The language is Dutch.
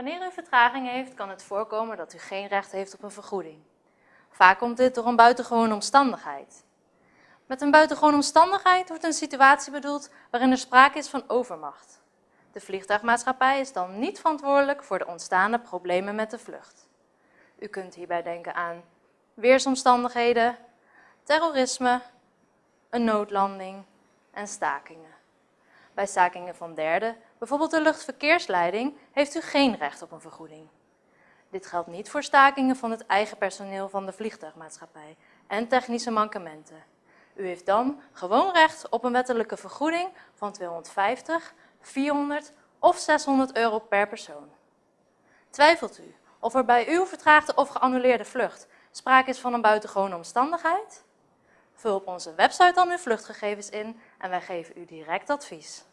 Wanneer u vertraging heeft, kan het voorkomen dat u geen recht heeft op een vergoeding. Vaak komt dit door een buitengewone omstandigheid. Met een buitengewone omstandigheid wordt een situatie bedoeld waarin er sprake is van overmacht. De vliegtuigmaatschappij is dan niet verantwoordelijk voor de ontstaande problemen met de vlucht. U kunt hierbij denken aan weersomstandigheden, terrorisme, een noodlanding en stakingen. Bij stakingen van derden, bijvoorbeeld de luchtverkeersleiding, heeft u geen recht op een vergoeding. Dit geldt niet voor stakingen van het eigen personeel van de vliegtuigmaatschappij en technische mankementen. U heeft dan gewoon recht op een wettelijke vergoeding van 250, 400 of 600 euro per persoon. Twijfelt u of er bij uw vertraagde of geannuleerde vlucht sprake is van een buitengewone omstandigheid? Vul op onze website dan uw vluchtgegevens in en wij geven u direct advies.